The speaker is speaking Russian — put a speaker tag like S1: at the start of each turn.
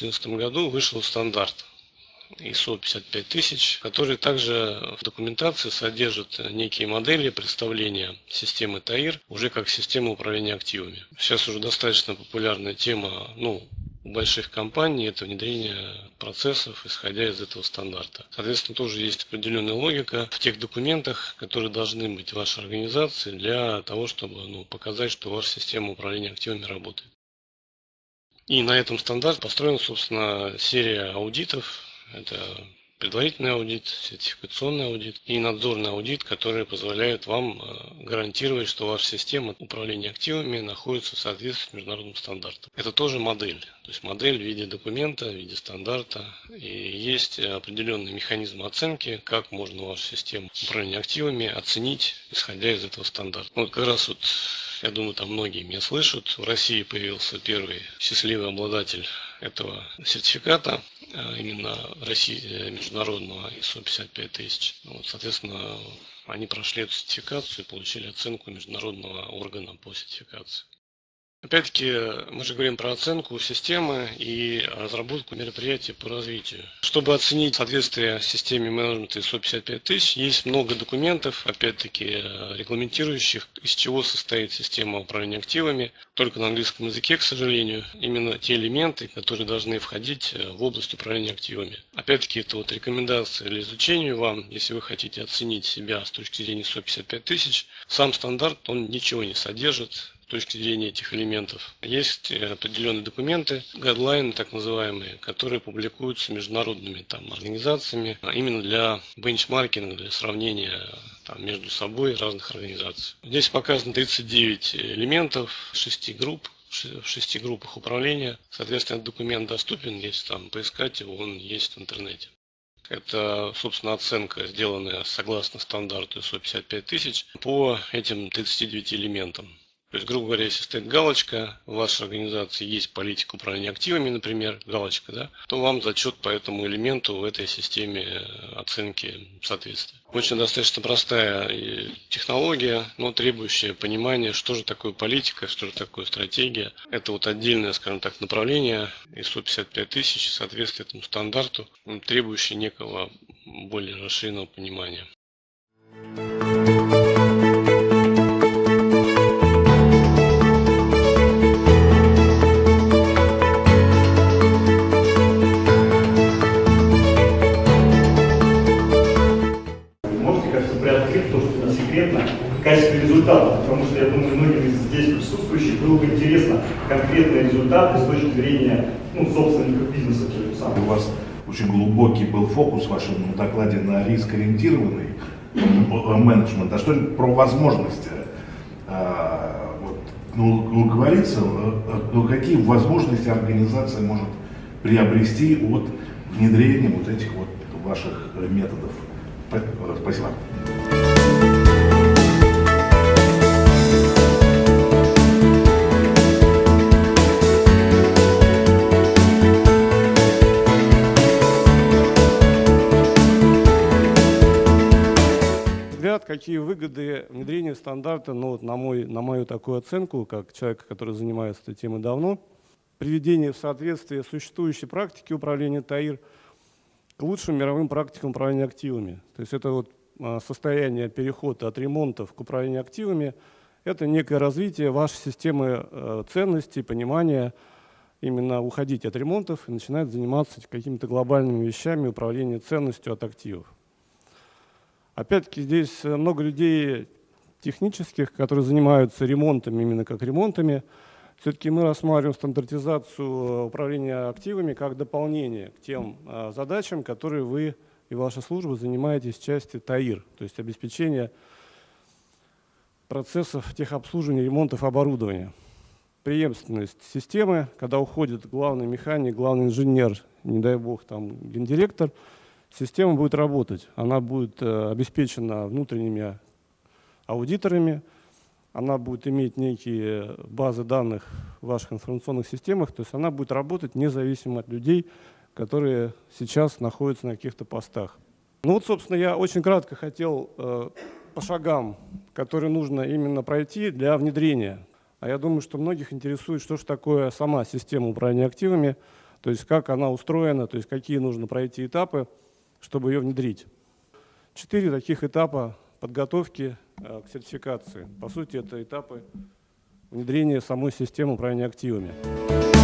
S1: 2014 году вышел стандарт ISO 55000, который также в документации содержит некие модели представления системы ТАИР уже как системы управления активами. Сейчас уже достаточно популярная тема, ну, у больших компаний это внедрение процессов, исходя из этого стандарта. Соответственно, тоже есть определенная логика в тех документах, которые должны быть в вашей организации для того, чтобы ну, показать, что ваша система управления активами работает. И на этом стандарт построена, собственно, серия аудитов. Это предварительный аудит, сертификационный аудит и надзорный аудит, которые позволяют вам э, гарантировать, что ваша система управления активами находится в соответствии с международным стандартом. Это тоже модель, то есть модель в виде документа, в виде стандарта. И есть определенный механизм оценки, как можно вашу систему управления активами оценить, исходя из этого стандарта. Вот как раз вот я думаю, там многие меня слышат. В России появился первый счастливый обладатель этого сертификата, а именно России э, международного ISO 55000. Вот, соответственно, они прошли эту сертификацию и получили оценку международного органа по сертификации. Опять-таки, мы же говорим про оценку системы и разработку мероприятий по развитию. Чтобы оценить соответствие системе менеджмента ISO 55000, есть много документов, опять-таки, регламентирующих, из чего состоит система управления активами. Только на английском языке, к сожалению, именно те элементы, которые должны входить в область управления активами. Опять-таки, это вот рекомендация для изучения вам, если вы хотите оценить себя с точки зрения ISO 55000. Сам стандарт, он ничего не содержит, с точки зрения этих элементов. Есть э, определенные документы, гайдлайны так называемые, которые публикуются международными там, организациями а именно для бенчмаркинга, для сравнения там, между собой разных организаций. Здесь показано 39 элементов, 6 групп, в шести группах управления. Соответственно, документ доступен, если там поискать его, он есть в интернете. Это, собственно, оценка, сделанная согласно стандарту ISO 55000 по этим 39 элементам. То есть, грубо говоря, если стоит галочка, в вашей организации есть политика управления активами, например, галочка, да, то вам зачет по этому элементу в этой системе э, оценки соответствия. Очень достаточно простая э, технология, но требующая понимания, что же такое политика, что же такое стратегия. Это вот отдельное, скажем так, направление ISO 55 тысяч, соответствует этому стандарту, требующее некого более расширенного понимания.
S2: Качестве результата, потому что, я думаю, многим из здесь присутствующих было бы интересно конкретные результаты с точки зрения ну, собственников бизнеса.
S3: У вас очень глубокий был фокус в вашем докладе на риск-ориентированный менеджмент. А что про возможности? А, вот, ну, ну, говорится, ну, какие возможности организация может приобрести от внедрения вот этих вот ваших методов? Спасибо.
S4: Какие выгоды внедрения стандарта, ну, вот на, мой, на мою такую оценку, как человека, который занимается этой темой давно, приведение в соответствие существующей практики управления ТАИР к лучшим мировым практикам управления активами. То есть это вот а, состояние перехода от ремонтов к управлению активами, это некое развитие вашей системы э, ценностей, понимания, именно уходить от ремонтов и начинать заниматься какими-то глобальными вещами управления ценностью от активов. Опять-таки здесь э, много людей технических, которые занимаются ремонтами, именно как ремонтами. Все-таки мы рассматриваем стандартизацию э, управления активами как дополнение к тем э, задачам, которые вы и ваша служба занимаетесь в части ТАИР, то есть обеспечение процессов техобслуживания, ремонтов оборудования. Преемственность системы, когда уходит главный механик, главный инженер, не дай бог, там гендиректор – система будет работать. Она будет э, обеспечена внутренними аудиторами, она будет иметь некие базы данных в ваших информационных системах, то есть она будет работать независимо от людей, которые сейчас находятся на каких-то постах. Ну вот, собственно, я очень кратко хотел э, по шагам, которые нужно именно пройти для внедрения. А я думаю, что многих интересует, что же такое сама система управления активами,
S1: то есть как она устроена, то есть какие нужно пройти этапы, чтобы ее внедрить. Четыре таких этапа подготовки э, к сертификации. По сути, это этапы внедрения самой системы управления активами.